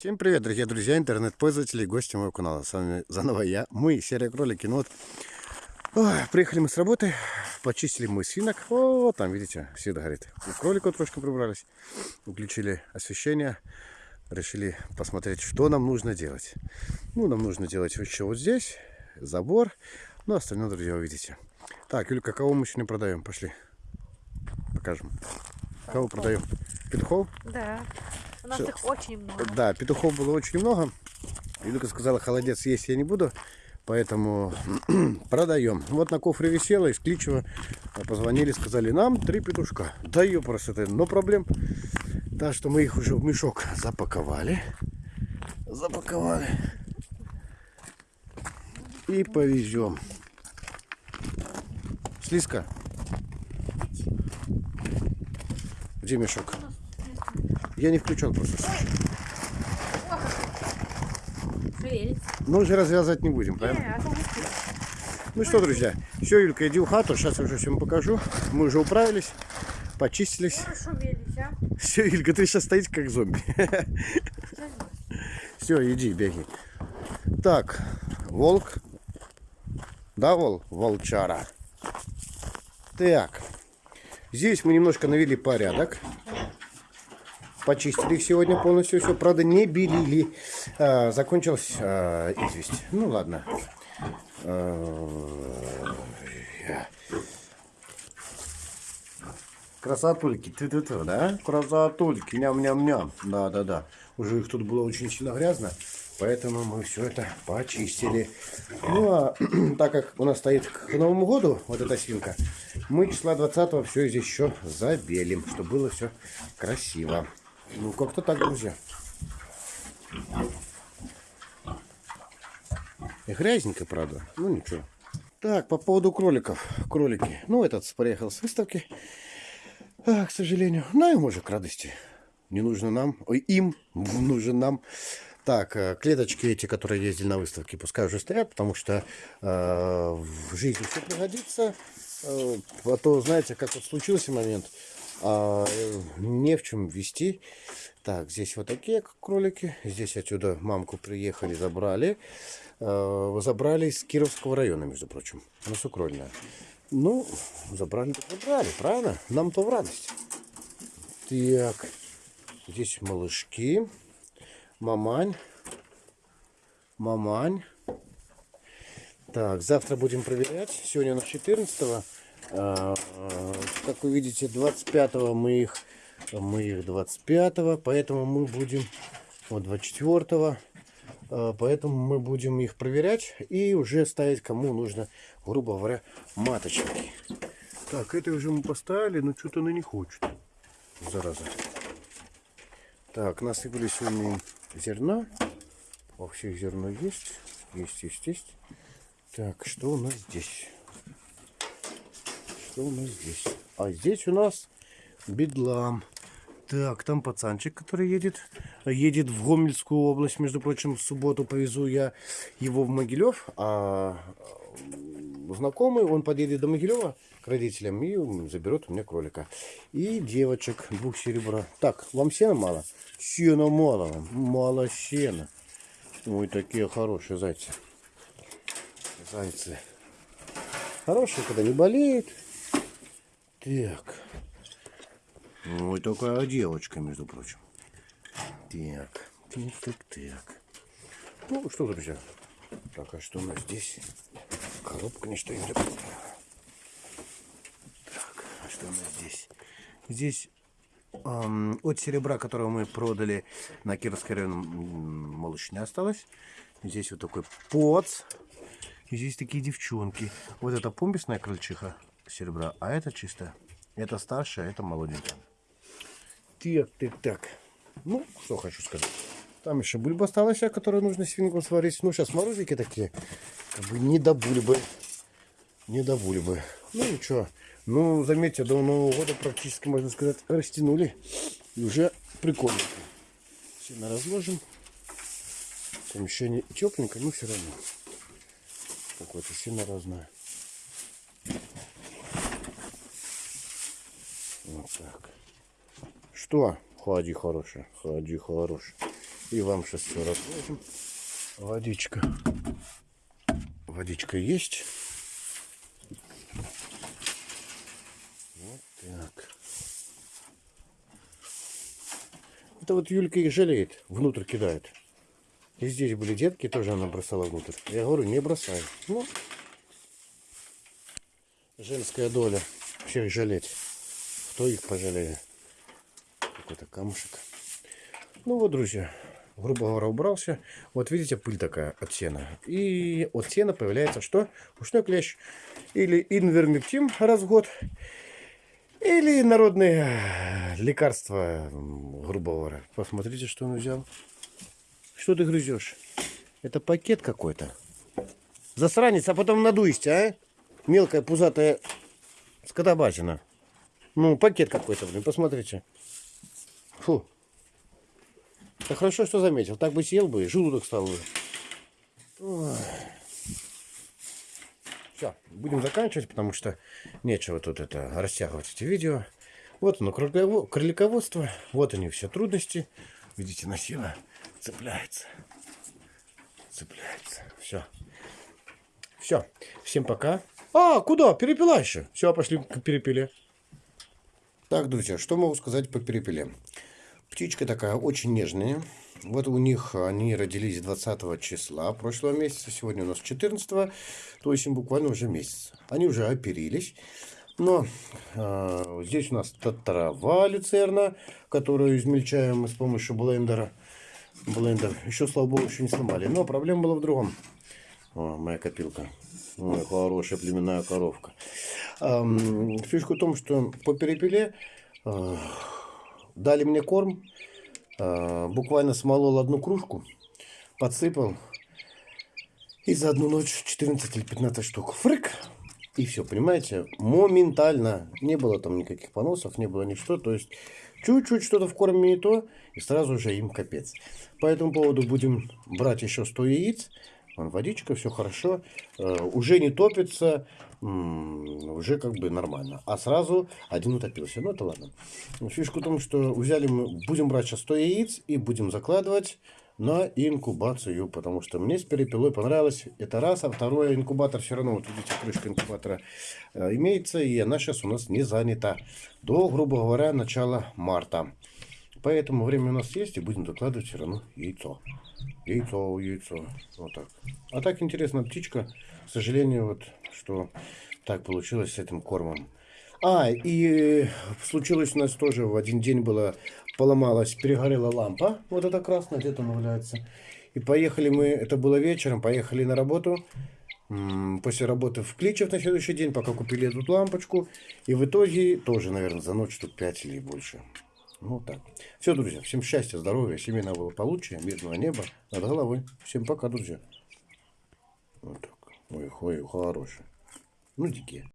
Всем привет, дорогие друзья, интернет-пользователи и гости моего канала. С вами заново я, мы, серия кролики. Ну вот, ой, приехали мы с работы, почистили мы свинок. О, там, видите, все горит. У кроликов трошки прибрались, включили освещение, решили посмотреть, что нам нужно делать. Ну, нам нужно делать еще вот здесь, забор, ну, остальное, друзья, увидите. Так, Юлька, кого мы сегодня продаем? Пошли, покажем. Кого продаем? Петухов? Да. Нас Всё. их очень много. Да, петухов было очень много. Илюка сказала, холодец есть я не буду, поэтому продаем. Вот на кофре висела, из Кличева позвонили, сказали, нам три петушка. Да просто, это, но проблем. Так что мы их уже в мешок запаковали. Запаковали. И повезем. Слизка. Где мешок? Я не включен просто. Но уже развязать не будем, правильно? А. Ну что, друзья, все, Юлька, иди в хату, сейчас я уже всем покажу. Мы уже управились, почистились. А? Все, Юлька, ты сейчас стоишь как зомби. Все, иди, беги. Так, волк. Да, вол? Волчара. Так, здесь мы немножко навели порядок. Почистили их сегодня полностью все. Правда, не белили. А, закончилась а, известь. Ну ладно. А, Красотульки, ты ты ты, да? Красотульки, ням-ням-ням. Да-да-да. Уже их тут было очень сильно грязно, поэтому мы все это почистили. Ну а так как у нас стоит к Новому году вот эта свинка, мы числа 20 все здесь еще забелим, чтобы было все красиво. Ну как-то так, друзья. И грязненько, правда. Ну ничего. Так, по поводу кроликов. Кролики. Ну, этот приехал с выставки. А, к сожалению. Ну, ему же к радости. Не нужно нам. Ой, им нужен нам. Так, э, клеточки эти, которые ездили на выставке, пускай уже стоят, потому что э, в жизни все пригодится. Э, а то, знаете, как вот случился момент, а, не в чем вести. Так, здесь вот такие кролики. Здесь отсюда мамку приехали, забрали. Э, забрали из Кировского района, между прочим. Ну, сукрольная. Ну, забрали, забрали, правильно? Нам-то в радость. Так, здесь малышки. Мамань. Мамань. Так, завтра будем проверять. Сегодня у нас 14 а, Как вы видите, 25 мы их, мы их 25 поэтому мы будем, вот 24 а, поэтому мы будем их проверять и уже ставить кому нужно, грубо говоря, маточники. Так, это уже мы поставили, но что-то она не хочет. Зараза. Так, насыпали сегодня зерна. Во всех зерно есть. Есть, есть, есть. Так, что у нас здесь? Что у здесь? А здесь у нас бедлам. Так, там пацанчик, который едет. Едет в Гомельскую область. Между прочим, в субботу повезу я его в Могилев. А знакомый, он подъедет до Могилева к родителям и заберет у меня кролика. И девочек, двух серебра. Так, вам сена мало? Сена мало. Мало сена. Ой, такие хорошие зайцы. Зайцы. Хорошие, когда не болеют. Так. Ой, такая девочка, между прочим. Так, так, так, так. Ну, что, друзья? Так, а что у нас здесь? Коробка не стоит. Так, а что у нас здесь? Здесь от серебра, которого мы продали на м, малыш не осталось. Здесь вот такой поц. И здесь такие девчонки. Вот это помписная крольчиха серебра, а это чисто. Это старшая, а это молоденькая. Так, так, так. Ну, что хочу сказать. Там еще бульба осталась, которую нужно свинку сварить. Ну, сейчас морозики такие. Как бы не до бульбы. Не до бульбы. Ну, ничего. Ну, заметьте, до Нового года практически, можно сказать, растянули. И уже прикольно. Сильно разложим. Помещение тепленько, но все равно. Какое-то сильно разное. Вот так. Что? Ходи хорошая, ходи хорошая. И вам расскажем. Водичка. Водичка есть. Вот так. Это вот Юлька их жалеет, внутрь кидает. И здесь были детки, тоже она бросала внутрь. Я говорю, не бросай. Ну, женская доля. Всех жалеть. Кто их пожалеет? Какой-то камушек. Ну вот, друзья, грубо говоря, убрался. Вот видите, пыль такая от сена. И от сена появляется что? Ушной клещ. Или инвермектин раз в год. Или народные лекарства, м, грубо говоря. Посмотрите, что он взял. Что ты грызешь? Это пакет какой-то. Засранец, а потом надуешься, а? Мелкая пузатая скотобазина. Ну, пакет какой-то, блин, посмотрите. Фу. Да хорошо, что заметил. Так бы съел бы, и желудок стал бы. Все, будем заканчивать, потому что нечего тут это растягивать эти видео. Вот оно, кроликово- кролиководство. Вот они все трудности. Видите, носила цепляется. Цепляется. Все. Все. Всем пока. А, куда? Перепела еще. Все, пошли к перепеле. Так, друзья, что могу сказать по перепеле? Птичка такая очень нежная. Вот у них они родились 20 числа прошлого месяца. Сегодня у нас 14, то есть им буквально уже месяц. Они уже оперились. Но а, здесь у нас трава люцерна, которую измельчаем мы с помощью блендера. Блендер. Еще, слава богу, еще не сломали. Но проблема была в другом. О, моя копилка. Ой, хорошая племенная коровка. Фишка в том, что по перепеле а, дали мне корм. а, буквально смолол одну кружку, подсыпал. И за одну ночь 14 или 15 штук. Фрык! И все, понимаете, моментально. Не было там никаких поносов, не было ничего. То есть чуть-чуть что-то в корме не то, и сразу же им капец. По этому поводу будем брать еще 100 яиц. Вон водичка, все хорошо. Э, уже не топится, уже как бы нормально. А сразу один утопился. Ну это ладно. Фишка в том, что взяли мы, будем брать сейчас 100 яиц и будем закладывать на инкубацию, потому что мне с перепелой понравилось. Это раз, а второе, инкубатор все равно, вот видите, крышка инкубатора э, имеется, и она сейчас у нас не занята. До, грубо говоря, начала марта. Поэтому время у нас есть, и будем закладывать все равно яйцо. Яйцо, яйцо. Вот так. А так интересная птичка. К сожалению, вот что так получилось с этим кормом. А, и случилось у нас тоже в один день было, поломалась, перегорела лампа. Вот эта красная, где-то она валяется. И поехали мы, это было вечером, поехали на работу. После работы в Кличев на следующий день, пока купили эту лампочку. И в итоге тоже, наверное, за ночь штук 5 или больше. Ну так. Все, друзья, всем счастья, здоровья, семейного благополучия, мирного неба над головой. Всем пока, друзья. Вот так. Ой, ой, хороший. Ну, дикие.